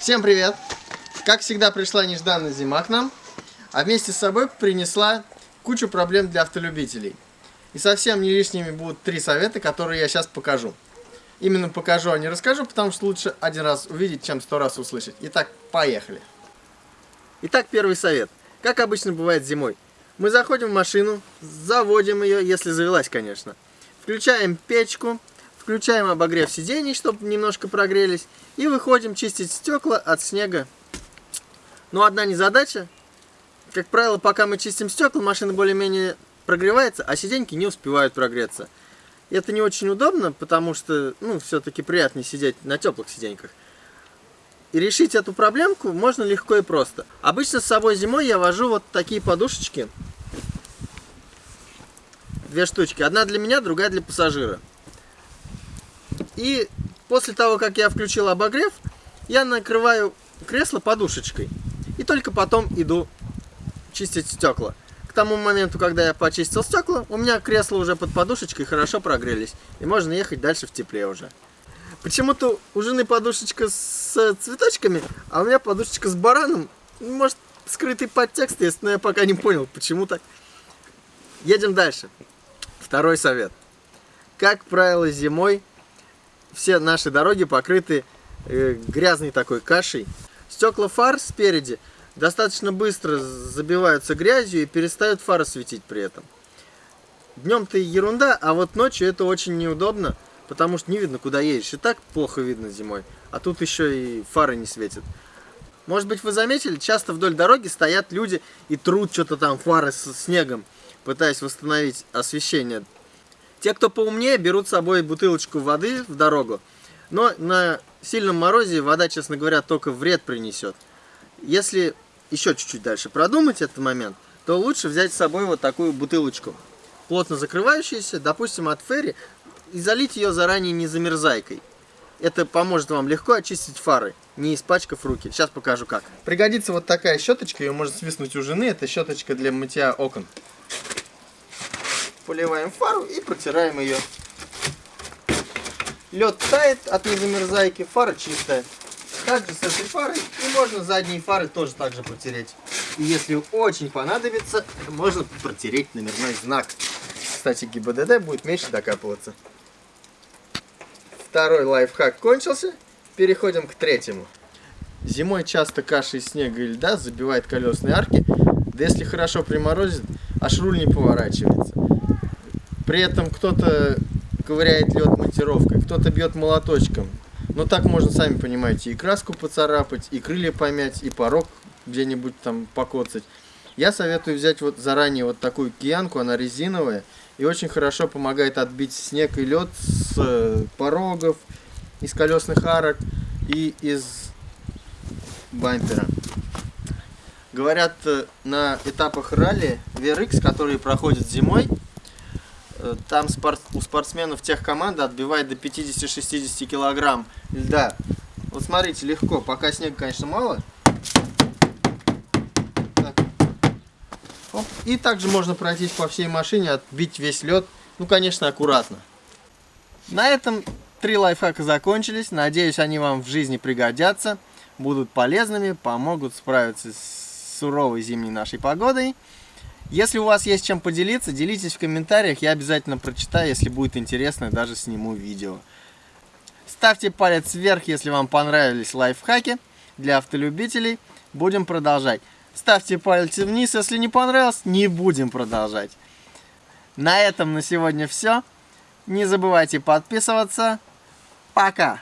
Всем привет! Как всегда пришла нежданная зима к нам, а вместе с собой принесла кучу проблем для автолюбителей. И совсем не лишними будут три совета, которые я сейчас покажу. Именно покажу, а не расскажу, потому что лучше один раз увидеть, чем сто раз услышать. Итак, поехали! Итак, первый совет. Как обычно бывает зимой. Мы заходим в машину, заводим ее, если завелась, конечно. Включаем печку, включаем обогрев сидений, чтобы немножко прогрелись, и выходим чистить стекла от снега. Но одна незадача. Как правило, пока мы чистим стекла, машина более-менее прогревается, а сиденьки не успевают прогреться. И это не очень удобно, потому что, ну, все-таки приятнее сидеть на теплых сиденьках. И решить эту проблемку можно легко и просто. Обычно с собой зимой я вожу вот такие подушечки. Две штучки. Одна для меня, другая для пассажира. И после того, как я включил обогрев, я накрываю кресло подушечкой. И только потом иду чистить стекла. К тому моменту, когда я почистил стекла, у меня кресла уже под подушечкой хорошо прогрелись. И можно ехать дальше в тепле уже. Почему-то у жены подушечка с цветочками, а у меня подушечка с бараном. Может, скрытый подтекст есть, но я пока не понял, почему так. Едем дальше. Второй совет. Как правило, зимой все наши дороги покрыты э, грязной такой кашей. Стекла фар спереди достаточно быстро забиваются грязью и перестают фары светить при этом. Днем-то ерунда, а вот ночью это очень неудобно, потому что не видно, куда едешь. И так плохо видно зимой, а тут еще и фары не светят. Может быть, вы заметили, часто вдоль дороги стоят люди и трут что-то там фары с снегом, пытаясь восстановить освещение те, кто поумнее, берут с собой бутылочку воды в дорогу. Но на сильном морозе вода, честно говоря, только вред принесет. Если еще чуть-чуть дальше продумать этот момент, то лучше взять с собой вот такую бутылочку, плотно закрывающуюся, допустим, от ферри, и залить ее заранее не замерзайкой. Это поможет вам легко очистить фары, не испачкав руки. Сейчас покажу как. Пригодится вот такая щеточка, ее можно свистнуть у жены. Это щеточка для мытья окон поливаем фару и протираем ее. Лед тает от незамерзайки, фара чистая. Также с этой фарой и можно задние фары тоже также протереть. И если очень понадобится, можно протереть номерной знак. Кстати, ГИБДД будет меньше докапываться. Второй лайфхак кончился. Переходим к третьему. Зимой часто каша из снега и льда забивает колесные арки, да если хорошо приморозит, аж руль не поворачивается. При этом кто-то ковыряет лед монтировкой, кто-то бьет молоточком. Но так можно, сами понимаете, и краску поцарапать, и крылья помять, и порог где-нибудь там покоцать. Я советую взять вот заранее вот такую киянку, она резиновая, и очень хорошо помогает отбить снег и лед с э, порогов, из колесных арок и из бампера. Говорят, э, на этапах ралли VRX, которые проходят зимой, там спорт, у спортсменов тех команда отбивает до 50-60 килограмм льда. Вот смотрите, легко, пока снега, конечно, мало. Так. И также можно пройтись по всей машине, отбить весь лед. Ну, конечно, аккуратно. На этом три лайфхака закончились. Надеюсь, они вам в жизни пригодятся, будут полезными, помогут справиться с суровой зимней нашей погодой. Если у вас есть чем поделиться, делитесь в комментариях, я обязательно прочитаю, если будет интересно, даже сниму видео. Ставьте палец вверх, если вам понравились лайфхаки для автолюбителей. Будем продолжать. Ставьте палец вниз, если не понравилось, не будем продолжать. На этом на сегодня все. Не забывайте подписываться. Пока!